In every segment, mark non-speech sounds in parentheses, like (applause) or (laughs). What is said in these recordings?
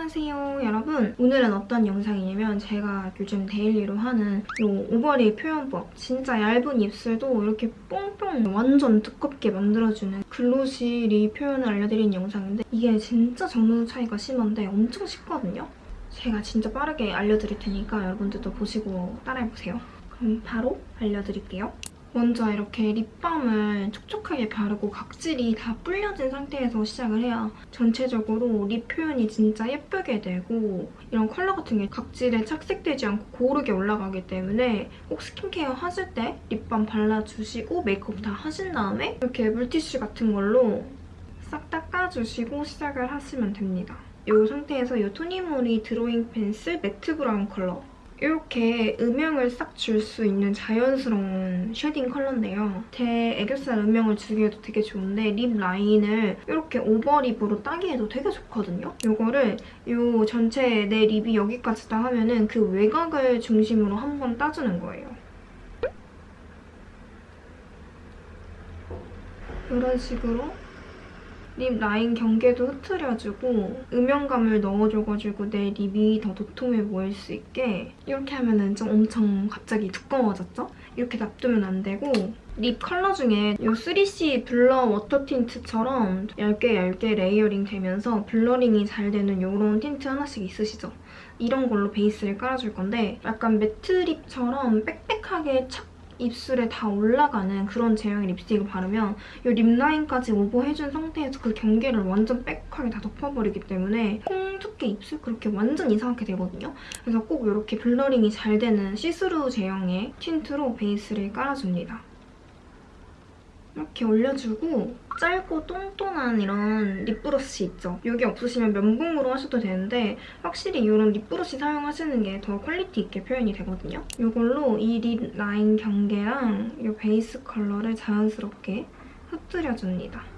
안녕하세요 여러분. 오늘은 어떤 영상이냐면 제가 요즘 daily로 하는 이 overlip 표현법 진짜 얇은 입술도 이렇게 뽕뽕 완전 두껍게 만들어주는 glossy lip 표현을 알려드리는 영상인데 이게 진짜 전후 차이가 심한데 엄청 쉽거든요? 제가 진짜 빠르게 알려드릴 테니까 여러분들도 보시고 따라해보세요. 그럼 바로 알려드릴게요 먼저 이렇게 립밤을 촉촉하게 바르고 각질이 다 불려진 상태에서 시작을 해야 전체적으로 lip 표현이 진짜 예쁘게 되고 이런 컬러 같은 게 각질에 착색되지 않고 고르게 올라가기 때문에 꼭 스킨케어 하실 때 립밤 발라주시고 메이크업 다 하신 다음에 이렇게 물티슈 같은 걸로 싹 닦아주시고 시작을 하시면 됩니다. 이 상태에서 이 토니모리 드로잉 펜슬 matte 브라운 컬러 이렇게 음영을 싹 줄 수 있는 자연스러운 shading 컬러인데요. 제 애교살 음영을 주기에도 되게 좋은데 lip line을 이렇게 overlip으로 따기에도 되게 좋거든요. 이거를 이 전체 내 lip이 여기까지 다 하면 은 그 외곽을 중심으로 한번 따주는 거예요. 이런 식으로 lip line 경계도 흐트려주고 음영감을 넣어줘가지고 내 lip이 더 도톰해 보일 수 있게 이렇게 하면 은 좀 엄청 갑자기 두꺼워졌죠? 이렇게 놔두면 안 되고 lip 컬러 중에 이 3C 블러 워터 틴트처럼 얇게 얇게 layering 되면서 blurring이 잘 되는 이런 틴트 하나씩 있으시죠? 이런 걸로 베이스를 깔아줄 건데 약간 matte lip처럼 빽빽하게 착 입술에 다 올라가는 그런 제형의 립스틱을 바르면 이 lip line까지 오버해준 상태에서 그 경계를 완전 빽하게 다 덮어버리기 때문에 콩 두께 입술 그렇게 완전 이상하게 되거든요. 그래서 꼭 이렇게 blurring이 잘 되는 시스루 제형의 tint로 베이스를 깔아줍니다. 이렇게 올려주고 짧고 똥똥한 이런 lip brush 있죠? 여기 없으시면 면봉으로 하셔도 되는데 확실히 이런 lip brush 사용하시는 게 더 quality 있게 표현이 되거든요. 이걸로 이 lip line 경계랑 이 베이스 컬러를 자연스럽게 흩뜨려줍니다.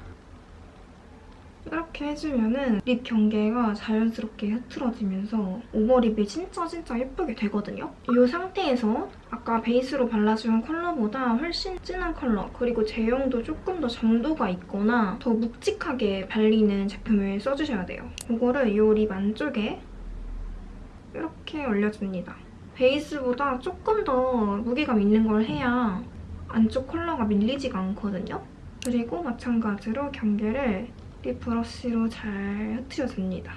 이렇게 해주면 은 lip 경계가 자연스럽게 흐트러지면서 overlip이 진짜 진짜 예쁘게 되거든요. 이 상태에서 아까 베이스로 발라준 컬러보다 훨씬 진한 컬러 그리고 제형도 조금 더 점도가 있거나 더 묵직하게 발리는 제품을 써주셔야 돼요. 이거를 이 lip 안쪽에 이렇게 올려줍니다. 베이스보다 조금 더 무게감 있는 걸 해야 안쪽 컬러가 밀리지가 않거든요. 그리고 마찬가지로 경계를 lip brush로 잘 흩어줍니다.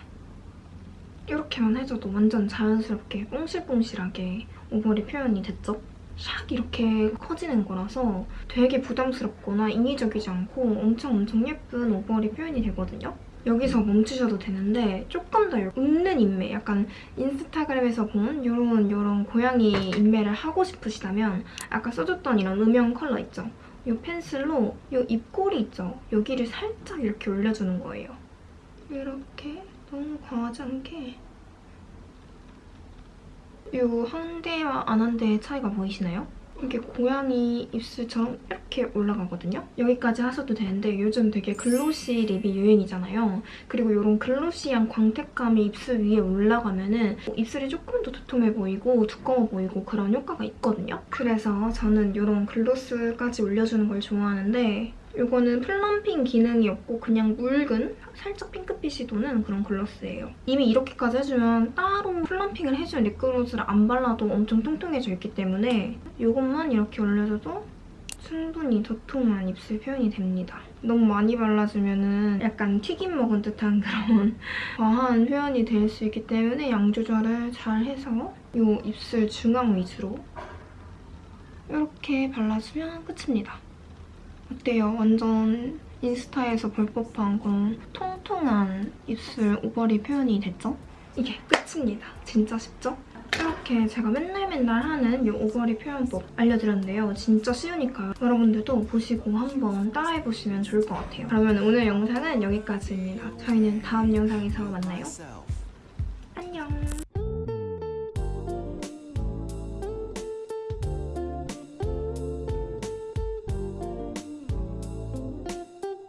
이렇게만 해줘도 완전 자연스럽게 뽕실뽕실하게 overlip 표현이 됐죠? 샥 이렇게 커지는 거라서 되게 부담스럽거나 인위적이지 않고 엄청 엄청 예쁜 overlip 표현이 되거든요. 여기서 멈추셔도 되는데 조금 더 웃는 입매, 약간 인스타그램에서 본 이런 이런 고양이 입매를 하고 싶으시다면 아까 써줬던 이런 음영 컬러 있죠? 이 펜슬로 이 입꼬리 있죠? 여기를 살짝 이렇게 올려주는 거예요. 이렇게 너무 과하지 않게 이 한 데와 안 한 데의 차이가 보이시나요? 이게 고양이 입술처럼 이렇게 올라가거든요? 여기까지 하셔도 되는데 요즘 되게 glossy lip이 유행이잖아요. 그리고 이런 glossy한 광택감이 입술 위에 올라가면 은 입술이 조금 더 두툼해 보이고 두꺼워 보이고 그런 효과가 있거든요. 그래서 저는 이런 gloss까지 올려주는 걸 좋아하는데 이거는 plumping 기능이 없고 그냥 묽은 살짝 핑크빛이 도는 그런 gloss예요. 이미 이렇게까지 해주면 따로 플럼핑을 해준 립글로스를 안 발라도 엄청 통통해져 있기 때문에 이것만 이렇게 올려줘도 충분히 도톰한 입술 표현이 됩니다. 너무 많이 발라주면 약간 튀김 먹은 듯한 그런 (laughs) 과한 표현이 될 수 있기 때문에 양 조절을 잘 해서 이 입술 중앙 위주로 이렇게 발라주면 끝입니다. 어때요? 완전 인스타에서 볼 법한 그런 통통한 입술 오버립 표현이 됐죠? 이게 끝입니다. 진짜 쉽죠? 이렇게 제가 맨날 맨날 하는 이 오버립 표현법 알려드렸는데요. 진짜 쉬우니까요. 여러분들도 보시고 한번 따라해보시면 좋을 것 같아요. 그러면 오늘 영상은 여기까지입니다. 저희는 다음 영상에서 만나요.